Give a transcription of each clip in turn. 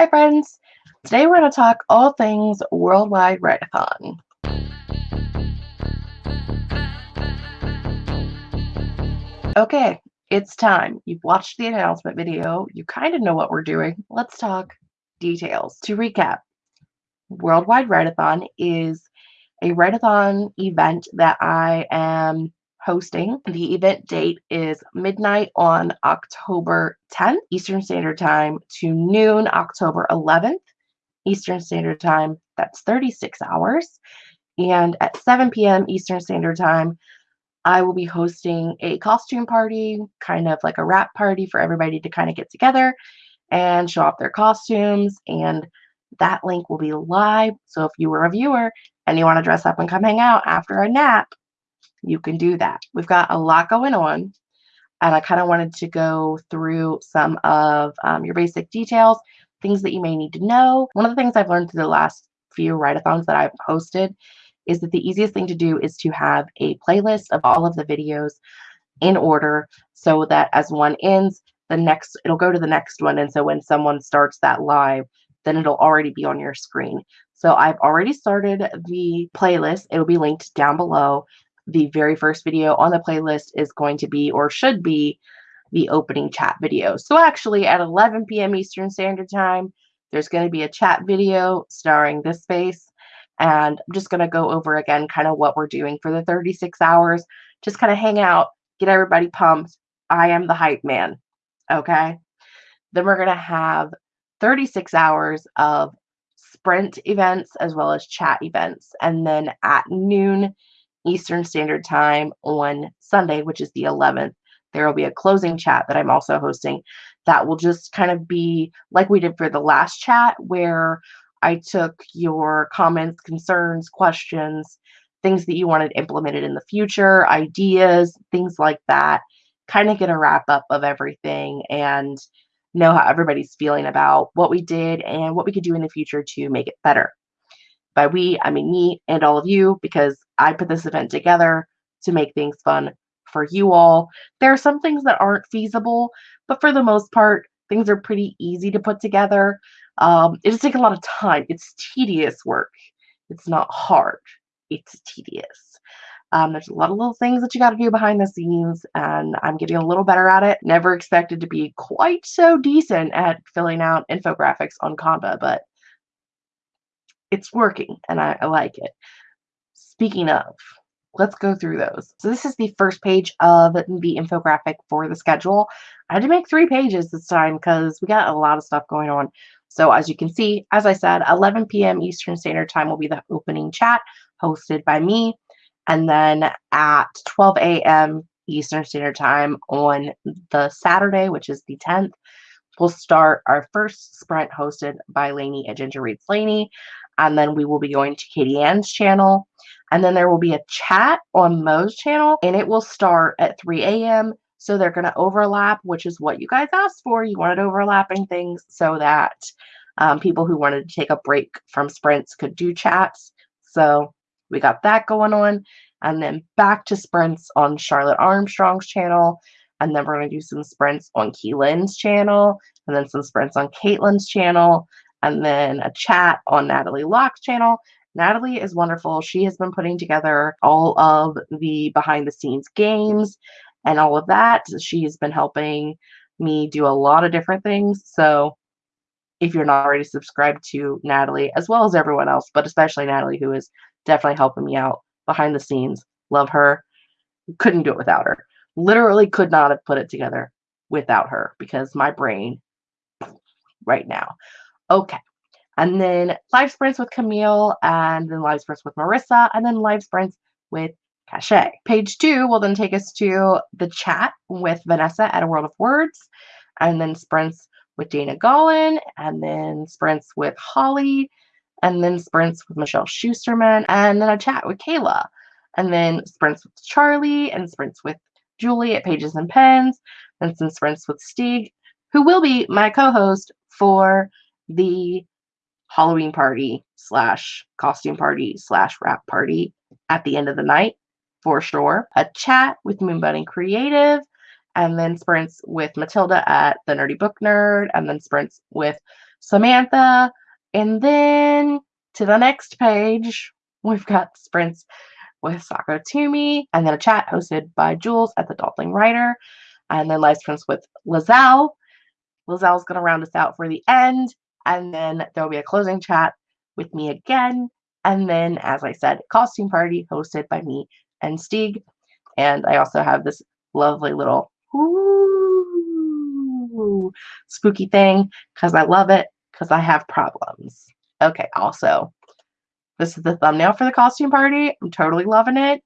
Hi friends! Today we're going to talk all things Worldwide Write-A-Thon. Okay, it's time. You've watched the announcement video. You kind of know what we're doing. Let's talk details. To recap, Worldwide Write-A-Thon is a write-a-thon event that I am hosting. The event date is midnight on October 10th Eastern Standard Time to noon October 11th Eastern Standard Time. That's 36 hours. And at 7 p.m. Eastern Standard Time, I will be hosting a costume party, kind of like a wrap party for everybody to kind of get together and show off their costumes. And that link will be live. So if you were a viewer and you want to dress up and come hang out after a nap, you can do that. We've got a lot going on, and I kind of wanted to go through some of um, your basic details, things that you may need to know. One of the things I've learned through the last few write-a-thons that I've hosted is that the easiest thing to do is to have a playlist of all of the videos in order so that as one ends, the next it'll go to the next one. And so when someone starts that live, then it'll already be on your screen. So I've already started the playlist. It'll be linked down below the very first video on the playlist is going to be or should be the opening chat video. So actually at 11 p.m. Eastern Standard Time, there's going to be a chat video starring this face. And I'm just going to go over again kind of what we're doing for the 36 hours. Just kind of hang out, get everybody pumped. I am the hype man. Okay. Then we're going to have 36 hours of sprint events as well as chat events. And then at noon Eastern Standard Time on Sunday, which is the 11th, there will be a closing chat that I'm also hosting that will just kind of be like we did for the last chat, where I took your comments, concerns, questions, things that you wanted implemented in the future, ideas, things like that. Kind of get a wrap up of everything and know how everybody's feeling about what we did and what we could do in the future to make it better. By we, I mean me and all of you, because I put this event together to make things fun for you all. There are some things that aren't feasible, but for the most part, things are pretty easy to put together. Um, it just takes a lot of time. It's tedious work. It's not hard. It's tedious. Um, there's a lot of little things that you got to do behind the scenes, and I'm getting a little better at it. Never expected to be quite so decent at filling out infographics on Canva, but it's working and I, I like it. Speaking of, let's go through those. So this is the first page of the infographic for the schedule. I had to make three pages this time because we got a lot of stuff going on. So as you can see, as I said, 11 p.m. Eastern Standard Time will be the opening chat hosted by me. And then at 12 a.m. Eastern Standard Time on the Saturday, which is the 10th, we'll start our first sprint hosted by Lainey at Ginger Reads Lainey and then we will be going to Katie Ann's channel. And then there will be a chat on Mo's channel, and it will start at 3 a.m. So they're going to overlap, which is what you guys asked for. You wanted overlapping things so that um, people who wanted to take a break from sprints could do chats. So we got that going on. And then back to sprints on Charlotte Armstrong's channel. And then we're going to do some sprints on Keylynn's channel. And then some sprints on Caitlin's channel and then a chat on Natalie Locke's channel. Natalie is wonderful. She has been putting together all of the behind the scenes games and all of that. She has been helping me do a lot of different things. So if you're not already subscribed to Natalie, as well as everyone else, but especially Natalie, who is definitely helping me out behind the scenes, love her. Couldn't do it without her. Literally could not have put it together without her because my brain right now. Okay. And then live sprints with Camille, and then live sprints with Marissa, and then live sprints with Cachet. Page two will then take us to the chat with Vanessa at A World of Words, and then sprints with Dana Gollin, and then sprints with Holly, and then sprints with Michelle Schusterman, and then a chat with Kayla, and then sprints with Charlie, and sprints with Julie at Pages and Pens, and some sprints with Stig, who will be my co-host for the Halloween party slash costume party slash wrap party at the end of the night for sure. A chat with Moonbudding Creative, and then sprints with Matilda at the Nerdy Book Nerd, and then sprints with Samantha. And then to the next page, we've got sprints with Sako Toomey, and then a chat hosted by Jules at the Dawdling Writer, and then live sprints with Lizelle. Lizelle's going to round us out for the end, and then there'll be a closing chat with me again. And then, as I said, costume party hosted by me and Stieg. And I also have this lovely little ooh, spooky thing because I love it because I have problems. Okay, also, this is the thumbnail for the costume party. I'm totally loving it.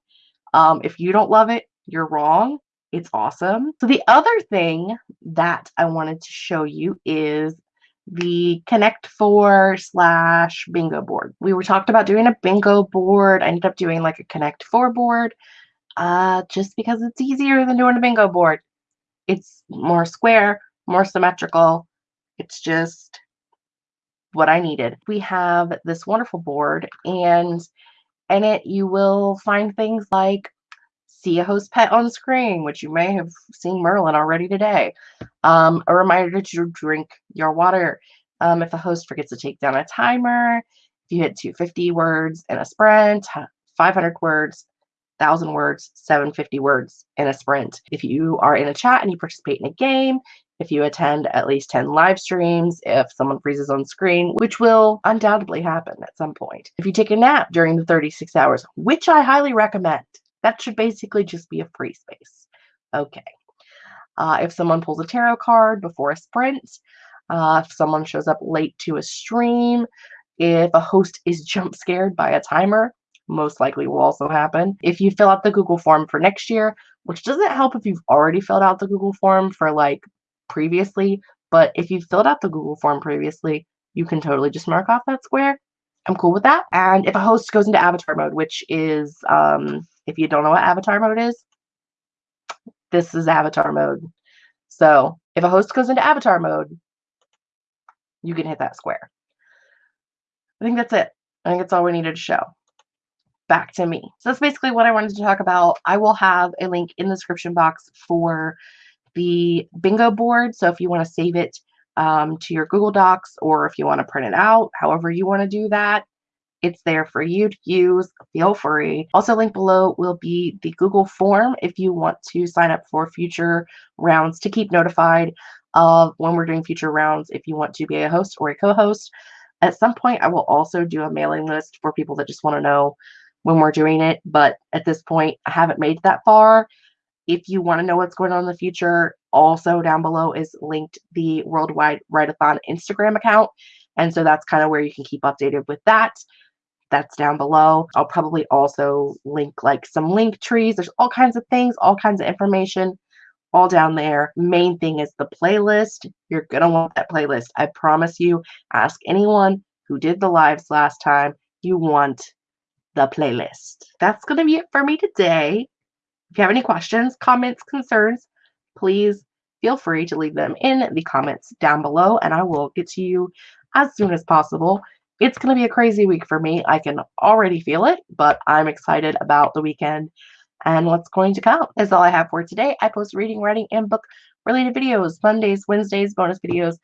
Um, if you don't love it, you're wrong. It's awesome. So the other thing that I wanted to show you is the Connect Four slash bingo board. We were talked about doing a bingo board. I ended up doing like a Connect Four board uh, just because it's easier than doing a bingo board. It's more square, more symmetrical. It's just what I needed. We have this wonderful board, and in it you will find things like see a host pet on screen, which you may have seen Merlin already today. Um, a reminder to drink your water. Um, if a host forgets to take down a timer, if you hit 250 words in a sprint, 500 words, 1,000 words, 750 words in a sprint. If you are in a chat and you participate in a game, if you attend at least 10 live streams, if someone freezes on screen, which will undoubtedly happen at some point. If you take a nap during the 36 hours, which I highly recommend, that should basically just be a free space. Okay. Uh, if someone pulls a tarot card before a sprint, uh, if someone shows up late to a stream, if a host is jump scared by a timer, most likely will also happen. If you fill out the Google form for next year, which doesn't help if you've already filled out the Google form for like previously, but if you filled out the Google form previously, you can totally just mark off that square. I'm cool with that. And if a host goes into avatar mode, which is, um, if you don't know what avatar mode is, this is avatar mode. So if a host goes into avatar mode, you can hit that square. I think that's it. I think that's all we needed to show. Back to me. So that's basically what I wanted to talk about. I will have a link in the description box for the bingo board. So if you want to save it um, to your Google Docs or if you want to print it out, however you want to do that, it's there for you to use. Feel free. Also, link below will be the Google form if you want to sign up for future rounds to keep notified of when we're doing future rounds if you want to be a host or a co-host. At some point, I will also do a mailing list for people that just want to know when we're doing it. But at this point, I haven't made that far. If you want to know what's going on in the future, also down below is linked the Worldwide Write-A-Thon Instagram account. And so that's kind of where you can keep updated with that. That's down below. I'll probably also link like some link trees. There's all kinds of things, all kinds of information all down there. Main thing is the playlist. You're going to want that playlist. I promise you. Ask anyone who did the lives last time. You want the playlist. That's going to be it for me today. If you have any questions, comments, concerns, please feel free to leave them in the comments down below and I will get to you as soon as possible. It's going to be a crazy week for me. I can already feel it, but I'm excited about the weekend and what's going to come. That's all I have for today. I post reading, writing, and book related videos Mondays, Wednesdays, bonus videos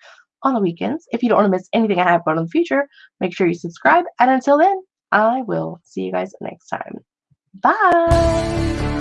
on the weekends. If you don't want to miss anything I have going in the future, make sure you subscribe. And until then, I will see you guys next time. Bye.